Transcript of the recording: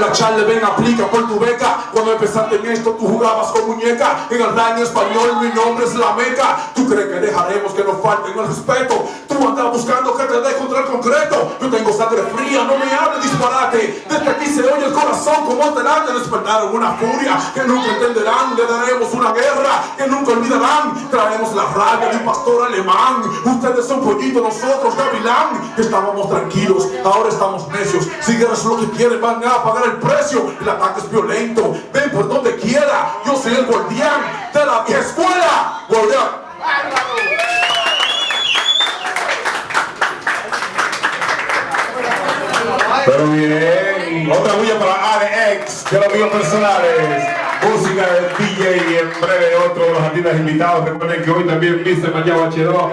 La charla ven, aplica por tu beca. Cuando empezaste en esto, tú jugabas con muñeca. En el daño español, mi nombre es la meca. Tú crees que dejaremos que nos falten el respeto. Tú andas buscando que te dé contra concreto. No me hables disparate. Desde aquí se oye el corazón como alterante. Despertaron una furia que nunca entenderán. Le daremos una guerra que nunca olvidarán. Traemos la rabia de un pastor alemán. Ustedes son pollitos, nosotros gavilán. Estábamos tranquilos, ahora estamos necios. Si eres lo que quieren, van a pagar el precio. El ataque es violento. Ven por donde quiera. Yo soy el guardián de la escuela. Guardián. Pero bien, otra bulla para ADX de los míos personales. Música del DJ y en breve otro de los artistas invitados. Recuerden que hoy también Mr. Mayao H2